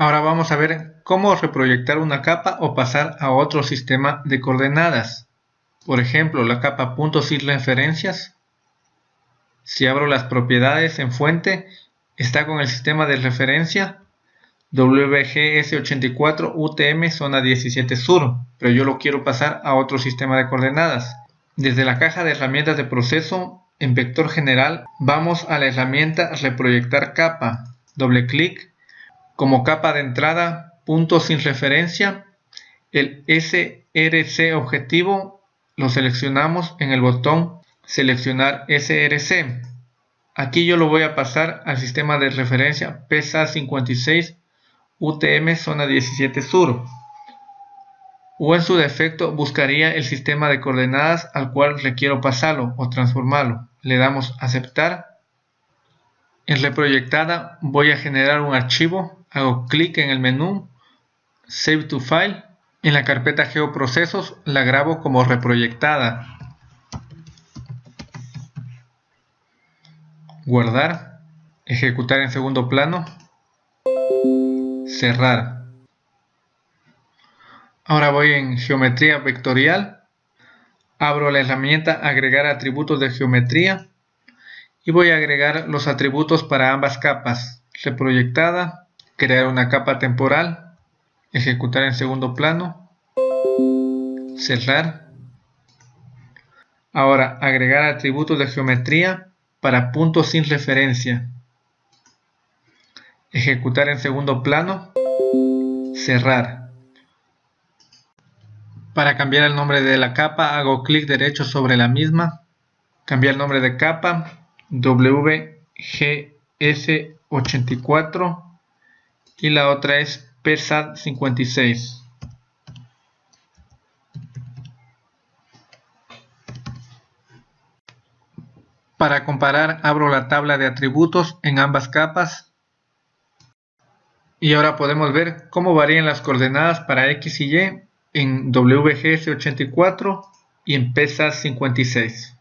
Ahora vamos a ver cómo reproyectar una capa o pasar a otro sistema de coordenadas. Por ejemplo, la capa sin referencias. Si abro las propiedades en fuente, está con el sistema de referencia WGS84 UTM zona 17 sur, pero yo lo quiero pasar a otro sistema de coordenadas. Desde la caja de herramientas de proceso, en vector general, vamos a la herramienta reproyectar capa, doble clic, como capa de entrada, punto sin referencia, el SRC objetivo lo seleccionamos en el botón seleccionar SRC. Aquí yo lo voy a pasar al sistema de referencia PSA 56 UTM zona 17 sur o en su defecto buscaría el sistema de coordenadas al cual requiero pasarlo o transformarlo. Le damos aceptar. En reproyectada voy a generar un archivo, hago clic en el menú Save to File. En la carpeta Geoprocesos la grabo como reproyectada. Guardar, ejecutar en segundo plano cerrar. Ahora voy en geometría vectorial, abro la herramienta agregar atributos de geometría y voy a agregar los atributos para ambas capas, reproyectada, crear una capa temporal, ejecutar en segundo plano, cerrar. Ahora agregar atributos de geometría para puntos sin referencia ejecutar en segundo plano, cerrar. Para cambiar el nombre de la capa hago clic derecho sobre la misma, cambiar el nombre de capa, WGS84 y la otra es PSAT56. Para comparar abro la tabla de atributos en ambas capas y ahora podemos ver cómo varían las coordenadas para X y Y en WGS84 y en PESA 56.